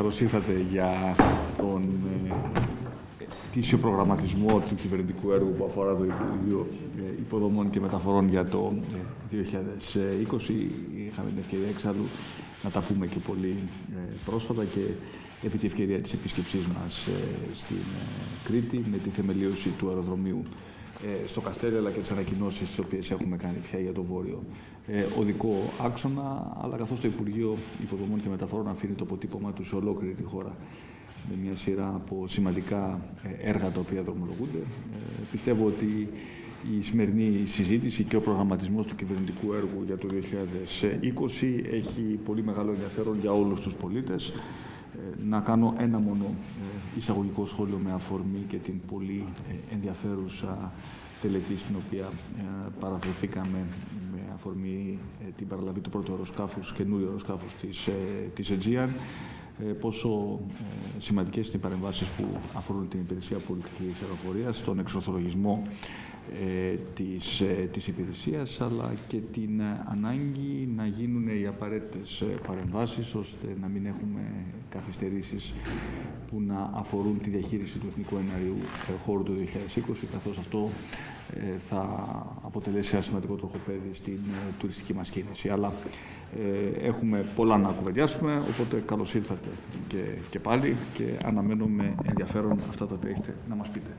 καλώς ήρθατε για τον ε, προγραμματισμό του κυβερνητικού έργου που αφορά το Υπουργείο ε, Υποδομών και Μεταφορών για το 2020. Ε, Είχαμε την ευκαιρία εξάλλου να τα πούμε και πολύ ε, πρόσφατα και επί τη ευκαιρία της επίσκεψής μας στην Κρήτη με τη θεμελίωση του αεροδρομίου ε, στο Καστέλι, αλλά και τις ανακοινώσεις τις οποίες έχουμε κάνει πια για το βόρειο ε, οδικό άξονα, αλλά καθώς το Υπουργείο Υποδομών και Μεταφορών αφήνει το αποτύπωμά του σε ολόκληρη τη χώρα με μια σειρά από σημαντικά ε, έργα τα οποία δρομολογούνται. Ε, πιστεύω ότι η σημερινή συζήτηση και ο προγραμματισμός του κυβερνητικού έργου για το 2020 έχει πολύ μεγάλο ενδιαφέρον για όλους τους πολίτες. Ε, να κάνω ένα μόνο ε, εισαγωγικό σχόλιο με αφορμή και την πολύ ε, ενδιαφέρουσα τελετή στην οποία παραδοθήκαμε με αφορμή την παραλαβή του πρώτου αεροσκάφους, καινούριου αεροσκάφους της, της Aegean, πόσο σημαντικές είναι οι παρεμβάσεις που αφορούν την υπηρεσία πολιτικής αεροφορίας, στον εξορθολογισμό ε, της, ε, της υπηρεσίας αλλά και την ε, ανάγκη να γίνουν οι απαραίτητες παρεμβάσεις ώστε να μην έχουμε καθυστερήσεις που να αφορούν τη διαχείριση του Εθνικού Εναρίου χώρου του 2020 καθώς αυτό θα αποτελέσει ένα σημαντικό τροχοπέδι στην τουριστική μας κίνηση. Αλλά έχουμε πολλά να κουβεντιάσουμε, οπότε καλώς ήρθατε και, και πάλι και αναμένω με ενδιαφέρον αυτά τα οποία έχετε να μας πείτε.